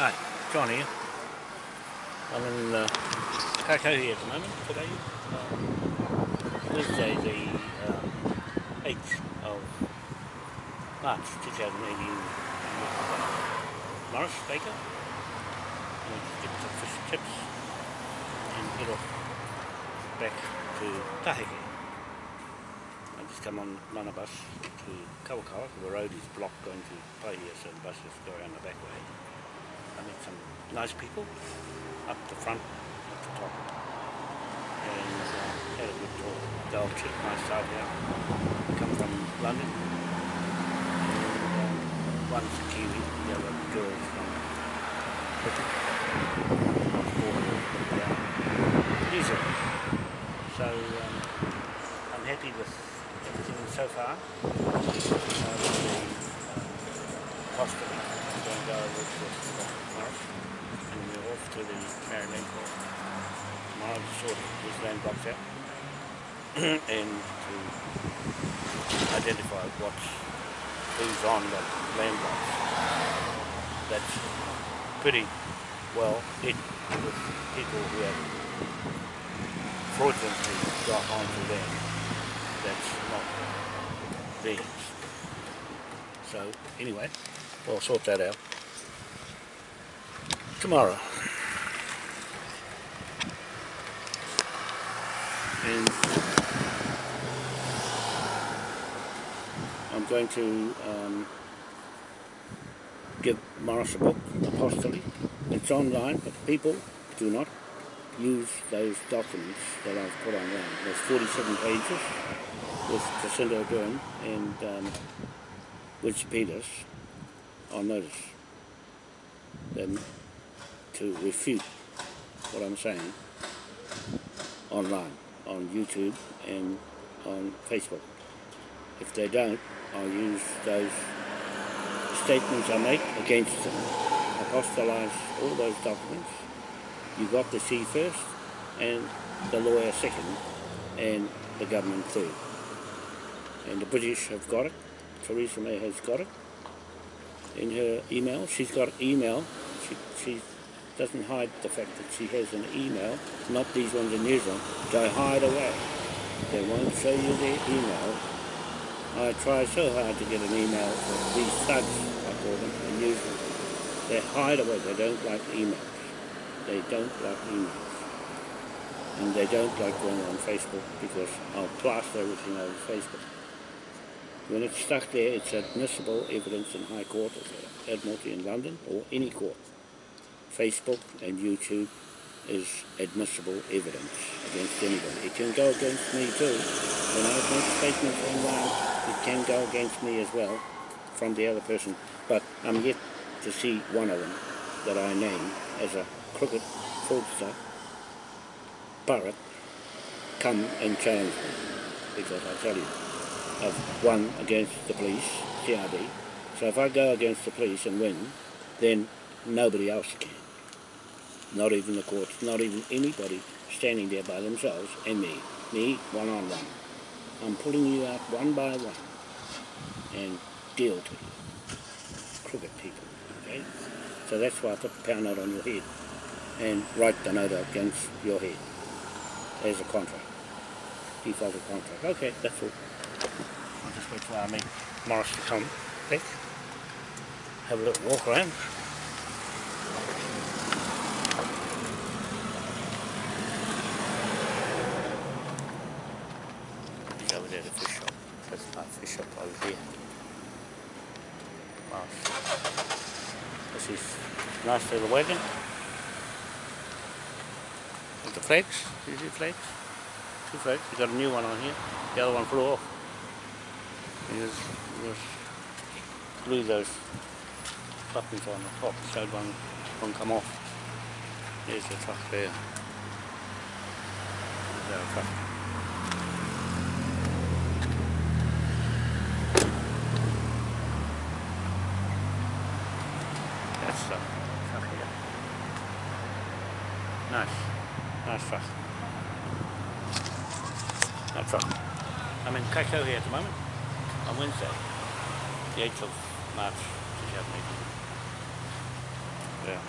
Hi, John here. I'm in uh, Kaikohe at the moment today. Uh, Wednesday the um, 8th of March 2018 uh, Morris Baker. And we just get some fish chips and head off back to Taheke. I just come on mana bus to Kawakawa, the road is blocked going to Paihia so the buses go around the back way. I met some nice people up the front, at the top, and uh, had a good talk. They'll check my side out. Come from London, and um, one's a Kiwi, the other girl's from Britain, New Zealand. So um, I'm happy with everything so far. Uh, of Morris, and we're off to the Maori Land Court to sort land blocks out. And to identify what's who's on the land blocks. That's pretty well hit with people who have fraudulently got onto land that's not theirs. So anyway, we'll sort that out tomorrow. And I'm going to um, give Morris a book, Apostolic. It's online, but people do not use those documents that I've put online. There's 47 pages with Jacinda Ardern and um, Peters on notice them to refute what I'm saying online, on YouTube and on Facebook. If they don't, I'll use those statements I make against them, apostolize all those documents. You got the sea first, and the lawyer second, and the government third. And the British have got it, Theresa May has got it, in her email. She's got email. She, she doesn't hide the fact that she has an email, not these ones in New. They hide away. They won't show you their email. I try so hard to get an email from these thugs, I call them, in New. They hide away. They don't like emails. They don't like emails. And they don't like going on Facebook because I'll plaster everything over Facebook. When it's stuck there, it's admissible evidence in High Court of Admiralty in London or any court. Facebook and YouTube is admissible evidence against anybody. It can go against me too. When I make statements online, it can go against me as well from the other person. But I'm yet to see one of them that I name as a crooked fraudster, Barrett, come and challenge me. Because I tell you, I've won against the police, CRB. So if I go against the police and win, then nobody else can. Not even the courts, not even anybody standing there by themselves, and me. Me, one on one. I'm pulling you out one by one and deal to you. Crooked people, okay? So that's why I put the pound note on your head and write the note against your head as a contract. Defaulted contract. Okay, that's all. I'll just wait for mate Morris to come back. Have a little walk around. Over there the fish shop. That's my fish shop over here. Morris. This is nice little wagon. With the flags. You see flags? Two flags. We got a new one on here. The other one flew off. Just, just glue those buttons on the top so one won't come off. There's the truck there. There's our truck. That's the truck here. Nice. Nice truck. Nice truck. I'm in Kaikohe at the moment on Wednesday, the 8th of March 2018. out.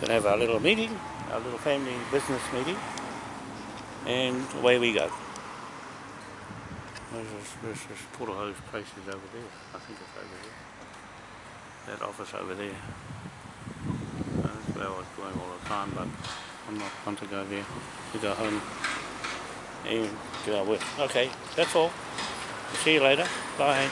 Gonna have our little meeting, our little family business meeting, and away we go. There's this, there's this Porterhouse place is over there. I think it's over there. That office over there. That's where I was going all the time, but I'm not want to go there. To go home and uh, do our work. Okay, that's all. See you later. Bye.